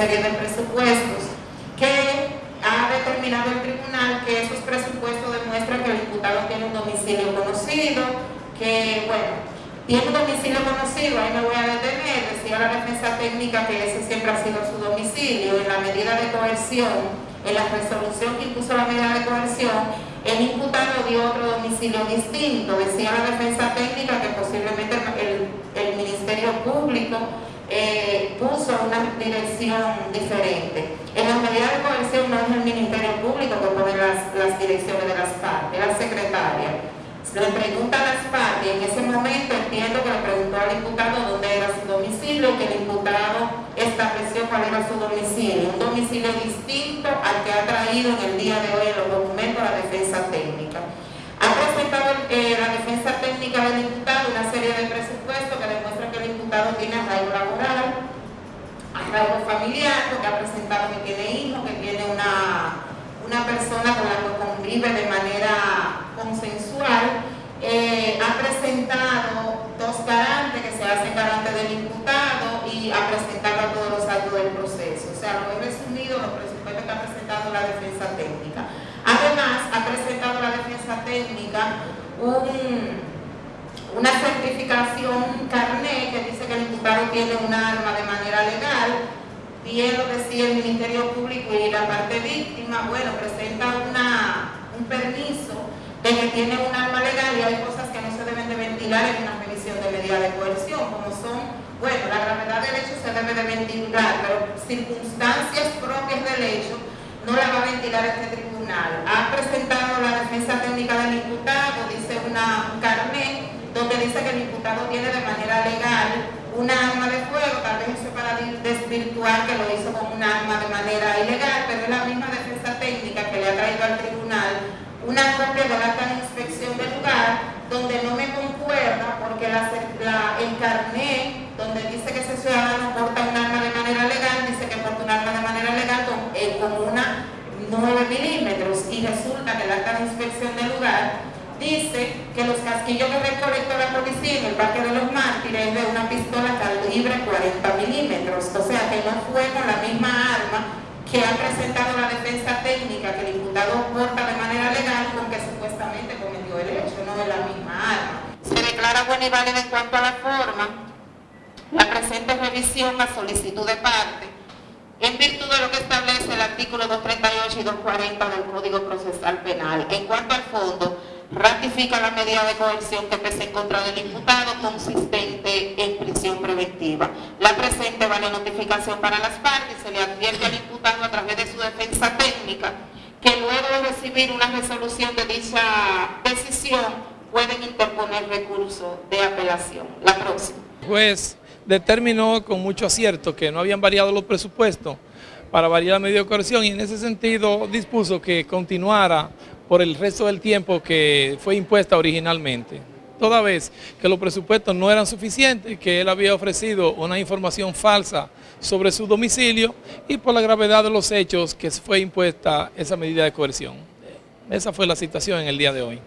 serie de presupuestos que ha determinado el tribunal que esos presupuestos demuestran que el imputado tiene un domicilio conocido, que, bueno, tiene un domicilio conocido, ahí me voy a detener, decía la defensa técnica que ese siempre ha sido su domicilio, en la medida de coerción, en la resolución que impuso la medida de coerción, el imputado dio otro domicilio distinto, decía la defensa técnica que posiblemente el, Ministerio Público eh, puso una dirección diferente. En las medidas de coerción no es el Ministerio Público que pone las, las direcciones de las partes, es la secretaria. Le pregunta a las partes en ese momento entiendo que le preguntó al imputado dónde era su domicilio que el imputado estableció cuál era su domicilio. Un domicilio distinto al que ha traído en el día de hoy en los documentos la defensa técnica. Ha presentado eh, la defensa técnica del imputado una serie de presupuestos que demuestran que el imputado tiene arraigo laboral, arraigo familiar, porque ha presentado que tiene hijos, que tiene una, una persona con la que convive de manera consensual, eh, ha presentado dos garantes que se hacen garantes del imputado y ha presentado a todos los actos del proceso. O sea, lo he resumido los presupuestos que ha presentado la defensa técnica. Además, ha presentado la defensa técnica un, una certificación carné que dice que el imputado tiene un arma de manera legal, bien lo decía el Ministerio Público y la parte víctima, bueno, presenta una, un permiso de que tiene un arma legal y hay cosas que no se deben de ventilar en una revisión de medida de coerción, como son, bueno, la gravedad del hecho se debe de ventilar, pero circunstancias propias del hecho no la va a ventilar este tribunal. Ha presentado la defensa técnica del imputado, dice una, un carnet, donde dice que el imputado tiene de manera legal una arma de fuego, tal vez eso para desvirtuar que lo hizo con un arma de manera ilegal, pero es la misma defensa técnica que le ha traído al tribunal una copia de la acta de inspección del lugar donde no me concuerda porque la, el carnet donde dice que ese ciudadano porta un arma de manera legal, dice que porta un arma de manera legal con, eh, con una 9 milímetros y resulta que la acta de inspección del lugar dice que los casquillos que recolectó la policía en el Parque de los Mártires es de una pistola calibre 40 milímetros, o sea que no fue con la misma arma que ha presentado la defensa técnica que el imputado porta de manera legal con que supuestamente cometió el hecho, no es la misma arma. Se declara buena y válida en cuanto a la forma, la presente revisión a solicitud de parte, en virtud de lo que establece el artículo 238 y 240 del Código Procesal Penal. En cuanto al fondo, ratifica la medida de coerción que pese en contra del imputado consistente en prisión preventiva. La presente vale notificación para las partes se le advierte al imputado a través de su defensa técnica que luego de recibir una resolución de dicha decisión pueden interponer recurso de apelación. La próxima. Juez determinó con mucho acierto que no habían variado los presupuestos para variar la medida de coerción y en ese sentido dispuso que continuara por el resto del tiempo que fue impuesta originalmente. Toda vez que los presupuestos no eran suficientes, que él había ofrecido una información falsa sobre su domicilio y por la gravedad de los hechos que fue impuesta esa medida de coerción. Esa fue la situación en el día de hoy.